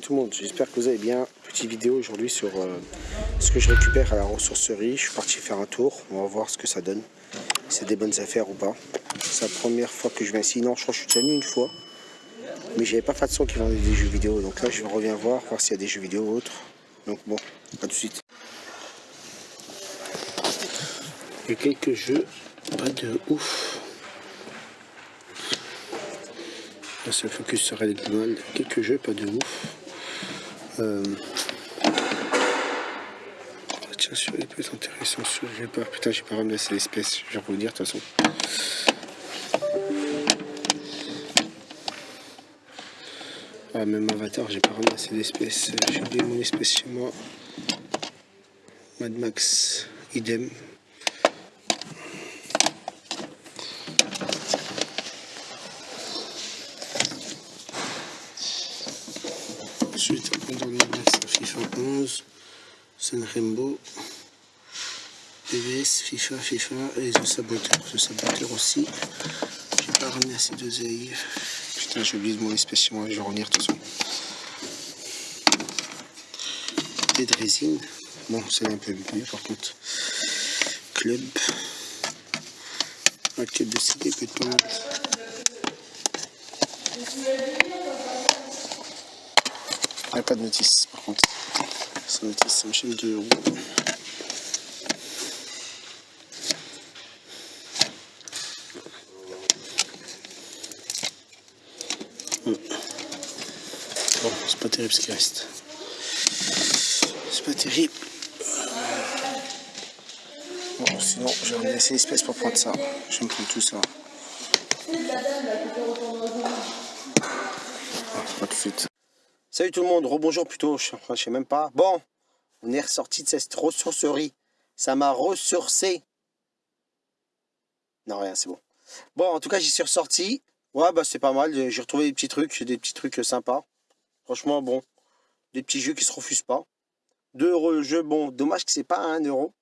Tout le monde, j'espère que vous allez bien. Petite vidéo aujourd'hui sur euh, ce que je récupère à la ressourcerie. Je suis parti faire un tour, on va voir ce que ça donne. C'est des bonnes affaires ou pas. C'est la première fois que je viens ici. Non, je crois que je suis déjà venu une fois. Mais j'avais pas fait de son qui vendait des jeux vidéo. Donc là, je reviens voir, voir s'il y a des jeux vidéo ou autres. Donc bon, à tout de suite. Il y a quelques jeux, pas de ouf. Là, c'est focus sur Red Dead Quelques jeux, pas de ouf. Euh... Tiens, celui-là peut être intéressant. J'ai pas, putain, j'ai pas ramené l'espèce. Je vais dire de toute façon. Ah, même Avatar, j'ai pas ramené assez d'espèces. J'ai oublié mon espèce chez moi. Mad Max, idem. Ensuite, on donne la FIFA 11, Sun Rainbow, FIFA, FIFA et The Saboteur. The Saboteur aussi. J'ai pas ramené assez d'oseille. Putain, j'ai oublié de mon espèce moi, je vais revenir de toute façon. Et de résine. Bon, c'est un peu mieux par contre. Club. Un club de CD peut être pas mal. Il n'y a pas de notice par contre. C'est une chaîne de euros. Bon, c'est pas terrible ce qui reste. C'est pas terrible. Bon, sinon, ramené assez d'espèces pour prendre ça. Je vais me prendre tout ça. Pas tout de suite. Salut tout le monde, rebonjour plutôt, je, je sais même pas. Bon, on est ressorti de cette ressourcerie. Ça m'a ressourcé. Non, rien, c'est bon. Bon, en tout cas, j'y suis ressorti. Ouais, bah c'est pas mal. J'ai retrouvé des petits trucs, des petits trucs sympas. Franchement, bon. Des petits jeux qui se refusent pas. 2 euros le jeu, bon, dommage que c'est pas 1 euro.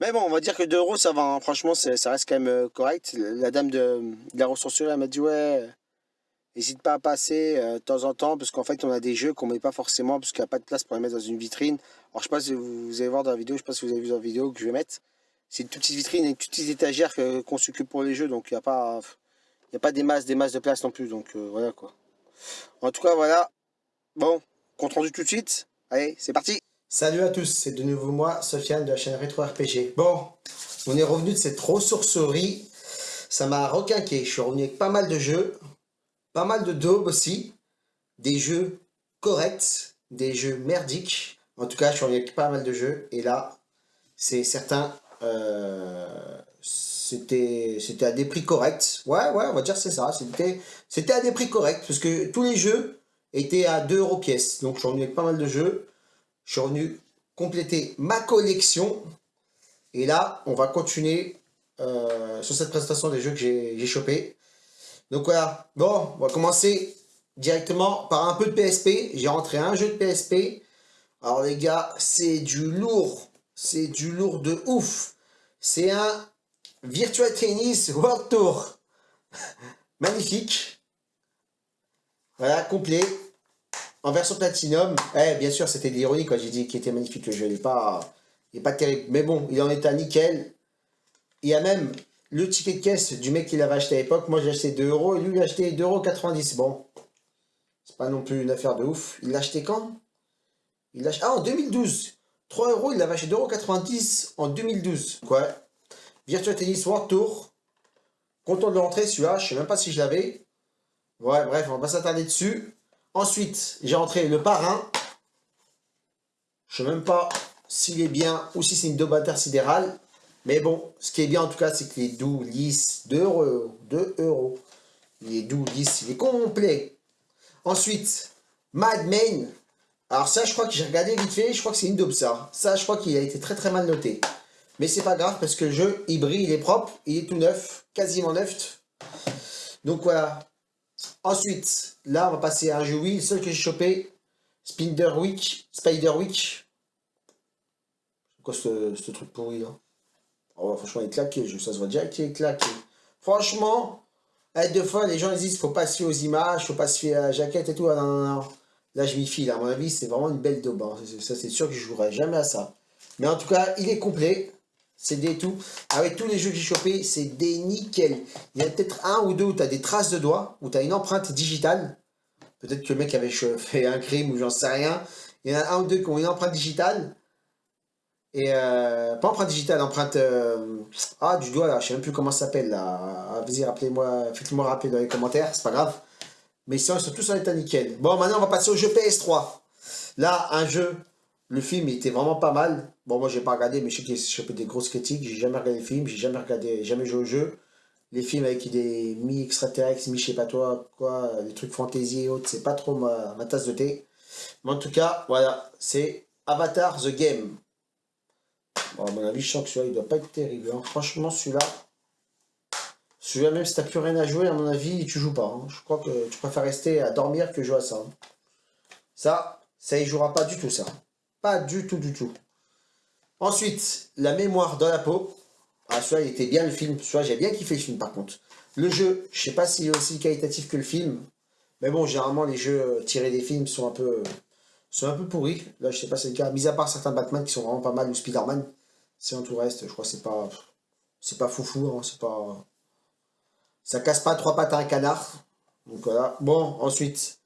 Mais bon, on va dire que 2 euros, ça va. Hein. Franchement, ça reste quand même euh, correct. La dame de, de la ressourcerie, elle m'a dit, ouais, N'hésite pas à passer euh, de temps en temps, parce qu'en fait, on a des jeux qu'on met pas forcément, parce qu'il n'y a pas de place pour les mettre dans une vitrine. Alors, je ne sais pas si vous, allez voir dans la vidéo, je sais pas si vous avez vu dans la vidéo que je vais mettre. C'est une toute petite vitrine et une toute petite étagère qu'on s'occupe pour les jeux, donc il n'y a pas... A pas des masses, des masses de place non plus, donc euh, voilà quoi. En tout cas, voilà. Bon, compte rendu tout de suite. Allez, c'est parti Salut à tous, c'est de nouveau moi, Sofiane de la chaîne Retro RPG. Bon, on est revenu de cette ressourcerie. Ça m'a requinqué, je suis revenu avec pas mal de jeux pas mal de daubes aussi, des jeux corrects, des jeux merdiques. En tout cas, je suis avec pas mal de jeux. Et là, c'est certain, euh, c'était à des prix corrects. Ouais, ouais, on va dire c'est ça. C'était à des prix corrects parce que tous les jeux étaient à 2 euros pièce. Donc, je suis revenu avec pas mal de jeux. Je suis revenu compléter ma collection. Et là, on va continuer euh, sur cette présentation des jeux que j'ai chopé. Donc voilà, bon, on va commencer directement par un peu de PSP. J'ai rentré un jeu de PSP. Alors les gars, c'est du lourd. C'est du lourd de ouf. C'est un Virtua Tennis World Tour. Magnifique. Voilà, complet. En version Platinum. Eh, bien sûr, c'était de l'ironie quand j'ai dit qu'il était magnifique le jeu. Il n'est pas, pas terrible. Mais bon, il en est à nickel. Il y a même le ticket de caisse du mec qui l'avait acheté à l'époque, moi j'ai acheté 2 euros et lui il a acheté 2,90 euros. Bon, c'est pas non plus une affaire de ouf. Il l'a acheté quand? Il l'a Ah, en 2012 3 euros, il l'avait acheté 2,90 en 2012. Quoi? Virtua Tennis World Tour. Content de rentrer celui-là, je sais même pas si je l'avais. Ouais, bref, on va s'attarder dessus. Ensuite, j'ai rentré le parrain. Je sais même pas s'il est bien ou si c'est une daube intersidérale. Mais bon, ce qui est bien en tout cas, c'est qu'il est doux, lisse, 2 euros. 2 euros. Il est doux, lisse, il est complet. Ensuite, Mad Main. Alors ça, je crois que j'ai regardé vite fait, je crois que c'est une daube ça. Ça, je crois qu'il a été très très mal noté. Mais c'est pas grave parce que le jeu, il brille, il est propre, il est tout neuf, quasiment neuf. Donc voilà. Ensuite, là, on va passer à un jeu oui, le seul que j'ai chopé, Spider Witch, Spider Witch. C'est quoi ce, ce truc pourri là? Oh, franchement, il est claqué, ça se voit direct qu'il est claqué. Franchement, Eh, deux fois, les gens ils disent faut pas se fier aux images, faut pas se fier à la jaquette et tout. Ah. Là, je m'y file. À mon avis, c'est vraiment une belle daube. hein. Ça, c'est sûr que je jouerai jamais à ça. Mais en tout cas, il est complet. C'est des tout. Avec tous les jeux que j'ai chopés, c'est des nickel. Il y a peut-être un ou deux où tu as des traces de doigts, où tu as une empreinte digitale. Peut-être que le mec avait fait un crime ou j'en sais rien. Il y en a un ou deux qui ont une empreinte digitale. Et euh, pas empreinte digitale, empreinte euh, ah du doigt là, je sais même plus comment ça s'appelle là. Ah, Vas-y, rappelez-moi, faites-moi rappeler dans les commentaires, c'est pas grave. Mais sinon, ils sont tous en état nickel. Bon, maintenant on va passer au jeu PS3. Là, un jeu, le film il était vraiment pas mal. Bon, moi j'ai pas regardé, mais je sais qu'il chopé des grosses critiques. J'ai jamais regardé le film, j'ai jamais regardé, jamais joué au jeu. Les films avec des mi-extraterrestres, mi-je sais pas toi, quoi, des trucs fantasy et autres, c'est pas trop ma tasse de thé. Mais en tout cas, voilà, c'est Avatar The Game. Bon, à mon avis, je sens que celui-là, il doit pas être terrible. hein. Franchement, celui-là, celui-là, même si t'as plus rien à jouer, à mon avis, tu joues pas. hein. Je crois que tu préfères rester à dormir que jouer à ça. hein. Ça, ça y jouera pas du tout, ça. Pas du tout, du tout. Ensuite, la mémoire dans la peau. Ah, celui-là, il était bien le film. Celui-là, j'ai bien kiffé le film, par contre. Le jeu, je sais pas s'il est aussi qualitatif que le film. Mais bon, généralement, les jeux tirés des films sont un peu, sont un peu pourris. Là, je sais pas si c'est le cas. Mis à part certains Batman qui sont vraiment pas mal, ou Spider-Man. Sinon, tout reste, je crois que c'est pas... C'est pas foufou, hein, c'est pas... Ça casse pas trois pattes à un canard. Donc voilà. Bon, ensuite,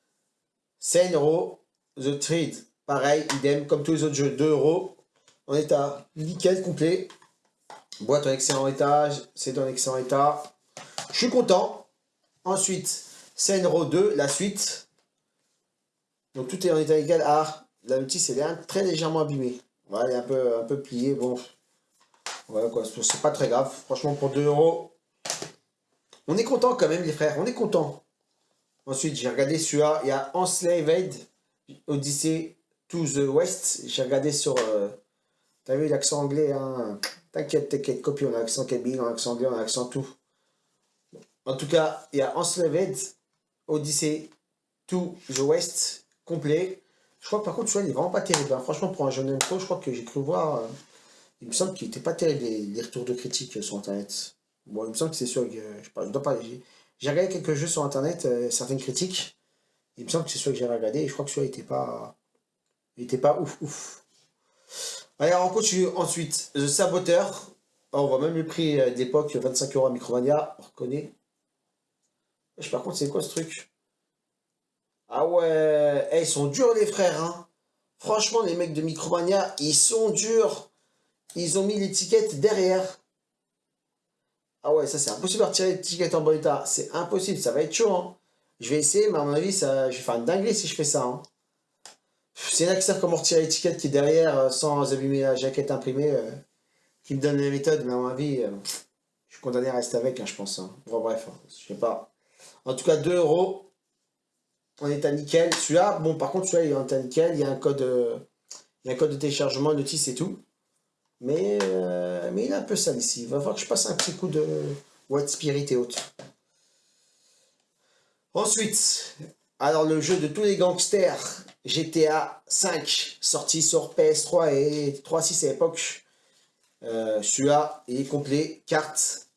Senro, The Trade. Pareil, idem, comme tous les autres jeux, 2 euros. En état nickel, complet. Boîte en excellent état, c'est en excellent état. Je suis content. Ensuite, Senro 2, la suite. Donc tout est en état égal. Ah, la notice, elle est très légèrement abîmée. Voilà, elle est un peu, un peu pliée. Bon, voilà quoi, c'est c'est pas très grave. Franchement, pour 2 euros, on est content quand même, les frères. On est content. Ensuite, j'ai regardé celui-là. Il y a Enslaved Odyssey to the West. J'ai regardé sur. euh, T'as vu l'accent anglais, hein T'inquiète, t'inquiète, copie, on a l'accent kabyle, on a l'accent anglais, on a l'accent tout. En tout cas, il y a Enslaved Odyssey to the West complet. Je crois que par contre, celui-là, il est vraiment pas terrible. hein. Franchement, pour un jeune info, je crois que j'ai cru voir. euh, il me semble qu'il était pas terrible les, retours de critiques sur internet. Bon, il me semble que c'est sûr que. Je, je dois pas. J'ai regardé quelques jeux sur internet, euh, certaines critiques. Il me semble que c'est celui que j'ai regardé et je crois que celui-là était pas. Il était pas ouf ouf. Allez, on continue ensuite. The Saboteur. Oh, on voit même le prix euh, d'époque, 25 euros à Micromania. On reconnaît. Wesh, Par contre, c'est quoi ce truc? Ah ouais, Eh, ils sont durs les frères. Hein. Franchement, les mecs de Micromania, ils sont durs. Ils ont mis l'étiquette derrière. Ah ouais, ça c'est impossible de retirer l'étiquette en bon état. C'est impossible, ça va être chaud. Hein. Je vais essayer, mais à mon avis, ça, je vais faire une dinguerie si je fais ça. C'est là que savent comment retirer l'étiquette qui est derrière euh, sans abîmer la jaquette imprimée. euh, qui me donne les méthodes, mais à mon avis, euh, je suis condamné à rester avec, hein, je pense. hein. Bon, bref, je sais pas. En tout cas, 2 euros. En état nickel. Celui-là, bon, par contre, celui-là, il est en nickel. Il y a un code, il y a un code de téléchargement, notice et tout. Mais, euh, mais il est un peu sale ici. Il va falloir que je passe un petit coup de White Spirit et autres. Ensuite, alors le jeu de tous les gangsters, GTA 5, sorti sur PS3 et 3.6 à l'époque. Euh, Celui-là, il est complet. Carte,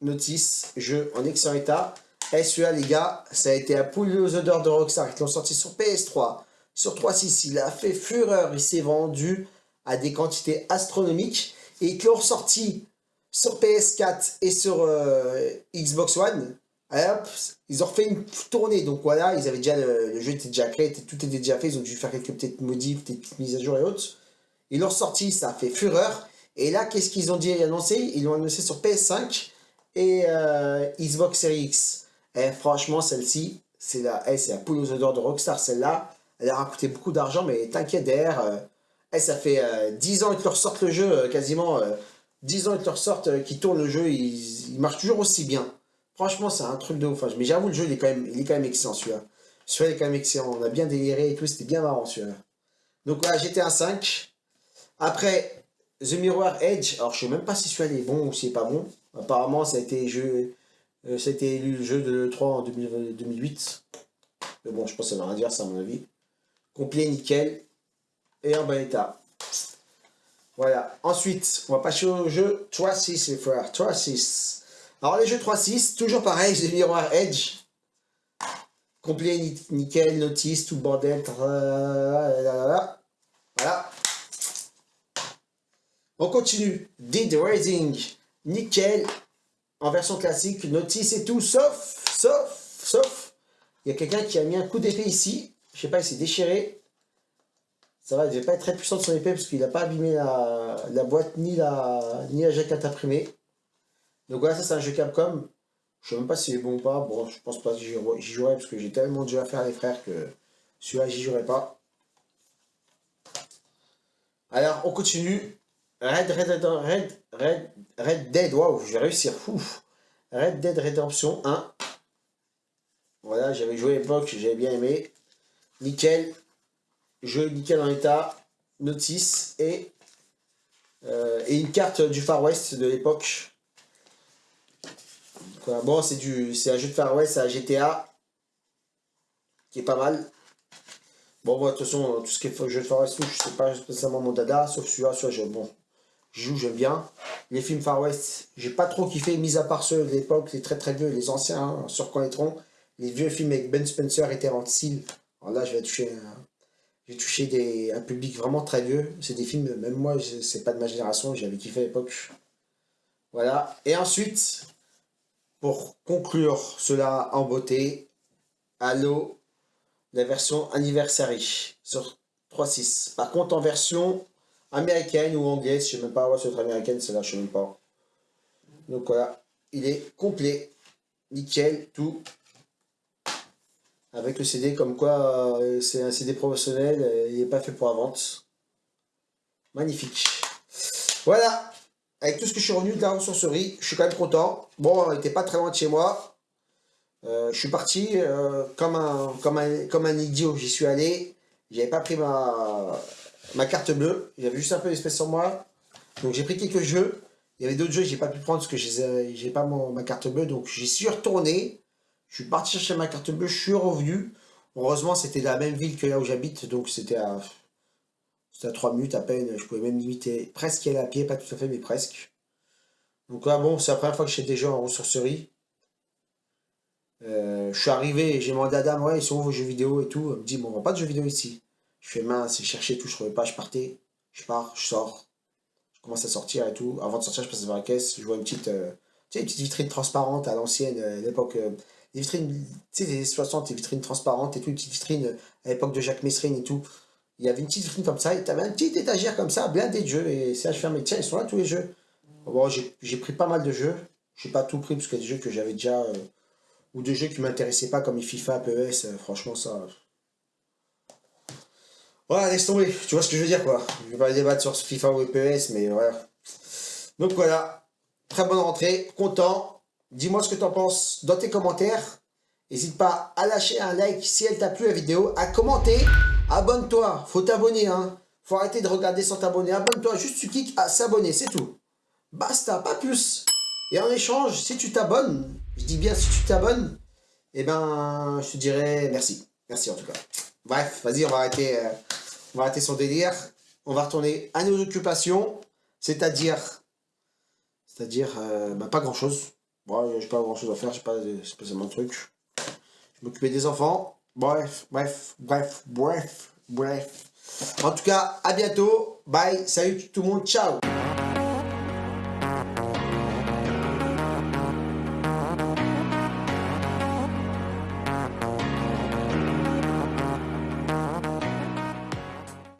notice, jeu en excellent état. Et celui-là, les gars, ça a été à poule aux odeurs de Rockstar. Ils l'ont sorti sur PS3, sur 3.6. Il a fait fureur. Il s'est vendu à des quantités astronomiques. Et ils l'ont ressorti sur PS4 et sur euh, Xbox One. Hop, ils ont refait une tournée. Donc voilà, ils avaient déjà le, jeu était déjà créé, tout était déjà fait. Ils ont dû faire quelques petites modifs, des petites mises à jour et autres. Ils l'ont ressorti, ça a fait fureur. Et là, qu'est-ce qu'ils ont dit et annoncé? Ils l'ont annoncé sur PS5 et euh, Xbox Series X. Et franchement, celle-ci, c'est la, eh, la poule aux odeurs de Rockstar. Celle-là, elle a coûté beaucoup d'argent, mais t'inquiète, derrière, eh, ça fait euh, 10 ans qu'ils te ressortent le jeu, euh, quasiment. euh, 10 ans qu'ils te ressortent, euh, qu'ils tournent le jeu, il, marche toujours aussi bien. Franchement, c'est un truc de ouf. hein. Mais j'avoue, le jeu, il est quand même, il est quand même excellent, celui-là. Celui-là, il est quand même excellent. On a bien déliré et tout, c'était bien marrant, celui-là. Donc voilà, GTA 5. Après, The Mirror Edge. Alors, je sais même pas si celui-là est bon ou si c'est pas bon. Apparemment, ça a été, jeu, euh, ça le jeu de l'E3 en 2000 2008. Mais bon, je pense que ça veut rien dire, ça, à mon avis. Complet, nickel. Et en bon état. Voilà. Ensuite, on va passer au jeu 3-6, les frères. 3-6. Alors les jeux 3-6, toujours pareil, j'ai miroir Edge. Complet, nickel, notice, tout bordel. Voilà. On continue. Dead Raising, nickel, en version classique, notice et tout, sauf, sauf, sauf, il y a quelqu'un qui a mis un coup d'épée ici. Je sais pas, il s'est déchiré. Ça va, il devait pas être très puissant de son épée parce qu'il n'a pas abîmé la, boîte ni la, ni la jaquette imprimée. Donc voilà, ça c'est un jeu Capcom. Je sais même pas si c'est bon ou pas. Bon, je pense pas que j'y jouerai parce que j'ai tellement de jeux à faire les frères que celui-là j'y jouerai pas. Alors, on continue. Red, Red, Red, Red, Red Dead, waouh, je vais réussir. Red Dead Redemption 1. Voilà, j'avais joué à l'époque, j'avais bien aimé. Nickel. Jeu nickel en état. Notice et, euh, et une carte du Far West de l'époque. Bon, c'est un jeu de Far West, c'est un GTA. Qui est pas mal. Bon, moi, de toute façon, tout ce qui est jeu de Far West, je sais pas spécialement mon dada, sauf celui-là, celui-là, bon, je joue, j'aime bien. Les films Far West, j'ai pas trop kiffé, mis à part ceux de l'époque, les très très vieux, les anciens, hein, sur reconnaîtront. Les vieux films avec Ben Spencer et Terence Hill. Alors là, je vais toucher, j'ai touché des, un public vraiment très vieux. C'est des films, même moi, c'est pas de ma génération, j'avais kiffé à l'époque. Voilà. Et ensuite, pour conclure cela en beauté, Halo, la version Anniversary sur 3.6. Par contre, en version américaine ou anglaise, je sais même pas, ouais, c'est américaine, celle-là, je sais même pas. Donc voilà, il est complet, nickel, tout. Avec le CD, comme quoi euh, c'est un CD professionnel, euh, il n'est pas fait pour la vente. Magnifique. Voilà, avec tout ce que je suis revenu de la ressourcerie, je suis quand même content. Bon, on n'était pas très loin de chez moi. Euh, je suis parti comme, un, comme, un, comme un idiot, j'y suis allé. J'avais pas pris ma, ma carte bleue. J'avais juste un peu d'espèce sur moi. Donc j'ai pris quelques jeux. Il y avait d'autres jeux que j'ai pas pu prendre parce que j'ai pas ma carte bleue. Donc j'y suis retourné. Je suis parti chercher ma carte bleue. Je suis revenu. Heureusement, c'était la même ville que là où j'habite. Donc c'était à, à 3 minutes à peine. Je pouvais même limiter presque y aller à pied. Pas tout à fait, mais presque. Donc là, bon, c'est la première fois que des jeux en ressourcerie. Euh, je suis arrivé, j'ai demandé à dame, ouais, ils sont où vos jeux vidéo et tout. Elle me dit, bon, on pas de jeux vidéo ici. Je fais mince, je cherchais tout, je trouvais pas, je partais, je pars, je sors, je commence à sortir et tout. Avant de sortir, je passe devant la caisse, je vois une petite, euh, tu sais, une petite vitrine transparente à l'ancienne, euh, l'époque, euh, des vitrines, tu sais, des 60, des vitrines transparentes et tout, une petite vitrine à l'époque de Jacques Messrine et tout. Il y avait une petite vitrine comme ça, et tu avais une petite étagère comme ça, blindée de jeux, et ça, je fais, mais tiens, ils sont là tous les jeux. Bon, j'ai pris pas mal de jeux, j'ai pas tout pris parce qu'il y a des jeux que j'avais déjà, ou des jeux qui m'intéressaient pas comme FIFA, PES, franchement, ça. Ouais, laisse tomber, tu vois ce que je veux dire quoi. Je vais pas débattre sur FIFA ou EPS, mais voilà. Donc voilà, très bonne rentrée, content. Dis-moi ce que tu en penses dans tes commentaires? N'hésite pas à lâcher un like si elle t'a plu la vidéo, à commenter, abonne-toi, faut t'abonner hein. Faut arrêter de regarder sans t'abonner, abonne-toi, juste tu cliques à s'abonner, c'est tout. Basta, pas plus. Et en échange, si tu t'abonnes, je dis bien si tu t'abonnes, eh ben, je te dirais merci. Merci en tout cas. Bref, vas-y, on va arrêter, euh, on va arrêter son délire. On va retourner à nos occupations, c'est-à-dire, c'est-à-dire, euh, bah, pas grand-chose. Bon, j'ai pas grand-chose à faire, j'ai pas spécialement de trucs. Je m'occuper des enfants. Bref, bref, bref, bref, bref. En tout cas, à bientôt. Bye, salut tout le monde, ciao